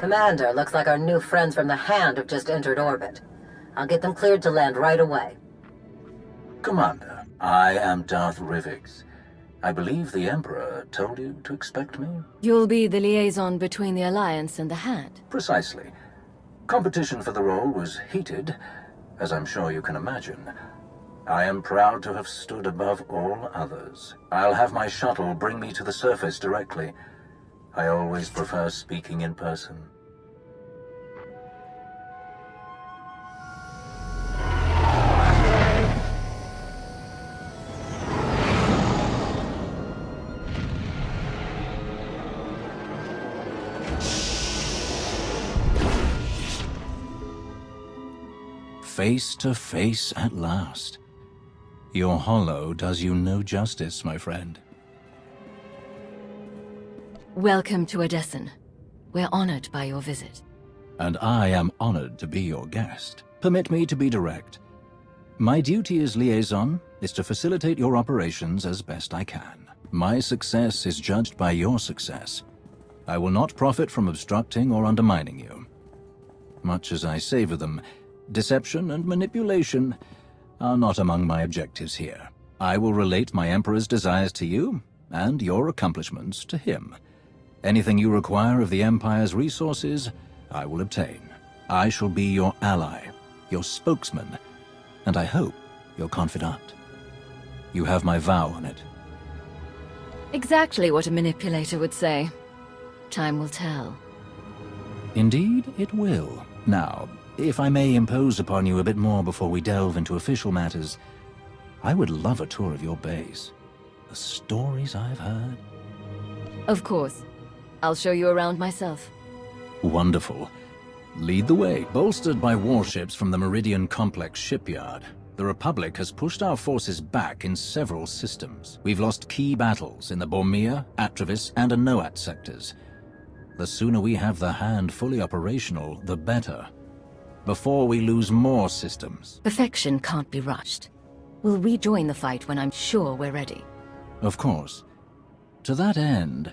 Commander, looks like our new friends from the Hand have just entered orbit. I'll get them cleared to land right away. Commander, I am Darth Rivix. I believe the Emperor told you to expect me? You'll be the liaison between the Alliance and the Hand. Precisely. Competition for the role was heated, as I'm sure you can imagine. I am proud to have stood above all others. I'll have my shuttle bring me to the surface directly. I always prefer speaking in person. Face to face at last. Your holo does you no justice, my friend. Welcome to Odessen. We're honored by your visit. And I am honored to be your guest. Permit me to be direct. My duty as liaison is to facilitate your operations as best I can. My success is judged by your success. I will not profit from obstructing or undermining you. Much as I savor them, deception and manipulation are not among my objectives here. I will relate my Emperor's desires to you, and your accomplishments to him. Anything you require of the Empire's resources, I will obtain. I shall be your ally, your spokesman, and I hope your confidant. You have my vow on it. Exactly what a manipulator would say. Time will tell. Indeed, it will. Now, if I may impose upon you a bit more before we delve into official matters, I would love a tour of your base. The stories I've heard. Of course. I'll show you around myself. Wonderful. Lead the way. Bolstered by warships from the Meridian Complex shipyard, the Republic has pushed our forces back in several systems. We've lost key battles in the Bormia, Atravis, and Anoat sectors. The sooner we have the hand fully operational, the better. Before we lose more systems. Perfection can't be rushed. We'll rejoin the fight when I'm sure we're ready. Of course. To that end,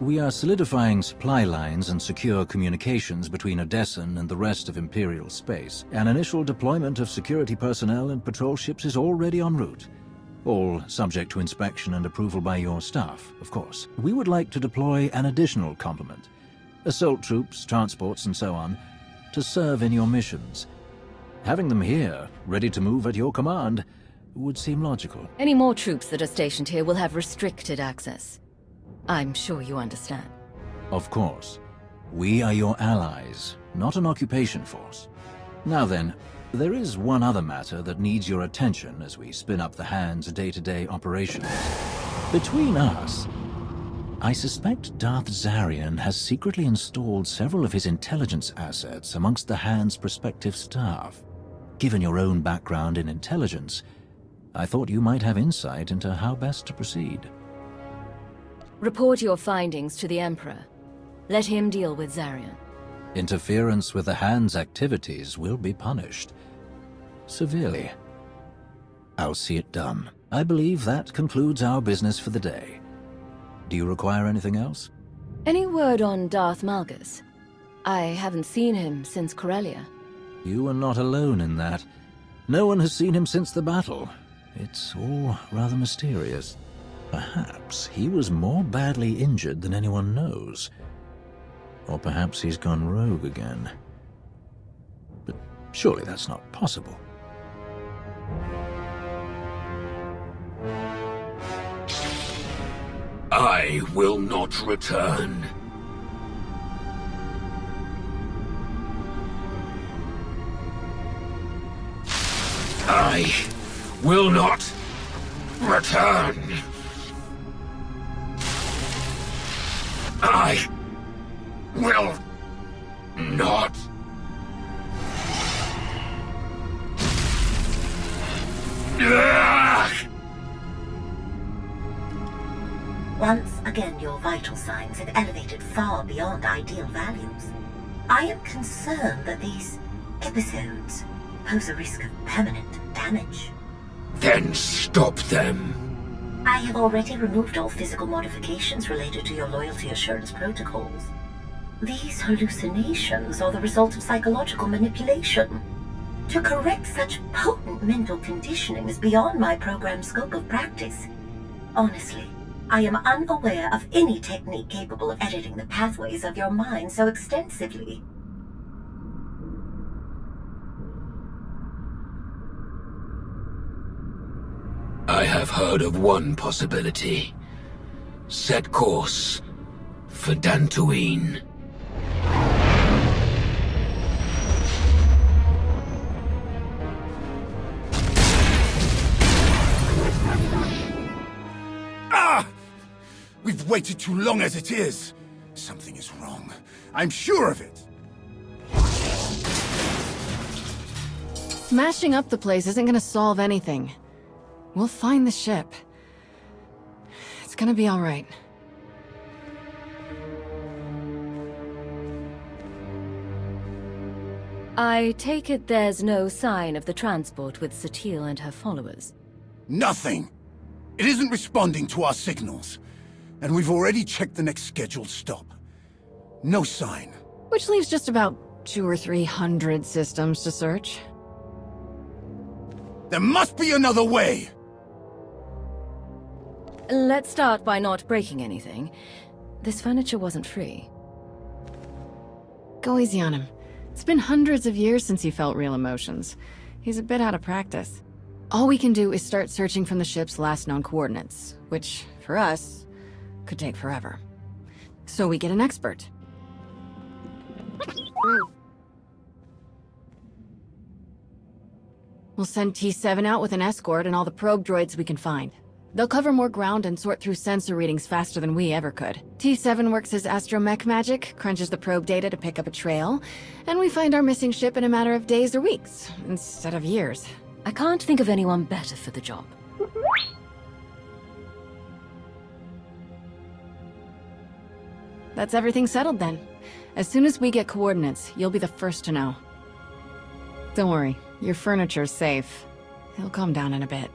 we are solidifying supply lines and secure communications between Odessen and the rest of Imperial space. An initial deployment of security personnel and patrol ships is already en route. All subject to inspection and approval by your staff, of course. We would like to deploy an additional complement. Assault troops, transports, and so on, to serve in your missions. Having them here, ready to move at your command, would seem logical. Any more troops that are stationed here will have restricted access. I'm sure you understand. Of course. We are your allies, not an occupation force. Now then, there is one other matter that needs your attention as we spin up the Hand's day-to-day -day operations. Between us, I suspect Darth Zarian has secretly installed several of his intelligence assets amongst the Hand's prospective staff. Given your own background in intelligence, I thought you might have insight into how best to proceed. Report your findings to the Emperor. Let him deal with Zarian. Interference with the Hand's activities will be punished. Severely. I'll see it done. I believe that concludes our business for the day. Do you require anything else? Any word on Darth Malgus? I haven't seen him since Corellia. You are not alone in that. No one has seen him since the battle. It's all rather mysterious. Perhaps he was more badly injured than anyone knows. Or perhaps he's gone rogue again. But surely that's not possible. I will not return. I will not return. I will not. Once again, your vital signs have elevated far beyond ideal values. I am concerned that these episodes pose a risk of permanent damage. Then stop them. I have already removed all physical modifications related to your loyalty assurance protocols. These hallucinations are the result of psychological manipulation. To correct such potent mental conditioning is beyond my program's scope of practice. Honestly, I am unaware of any technique capable of editing the pathways of your mind so extensively. I have heard of one possibility. Set course for Dantooine. Waited too long as it is. Something is wrong. I'm sure of it. Smashing up the place isn't gonna solve anything. We'll find the ship. It's gonna be alright. I take it there's no sign of the transport with Satil and her followers. Nothing. It isn't responding to our signals. And we've already checked the next scheduled stop. No sign. Which leaves just about two or three hundred systems to search. There must be another way! Let's start by not breaking anything. This furniture wasn't free. Go easy on him. It's been hundreds of years since he felt real emotions. He's a bit out of practice. All we can do is start searching from the ship's last known coordinates, which, for us, could take forever. So we get an expert. We'll send T7 out with an escort and all the probe droids we can find. They'll cover more ground and sort through sensor readings faster than we ever could. T7 works his astromech magic, crunches the probe data to pick up a trail, and we find our missing ship in a matter of days or weeks, instead of years. I can't think of anyone better for the job. That's everything settled then. As soon as we get coordinates, you'll be the first to know. Don't worry, your furniture's safe. It'll calm down in a bit.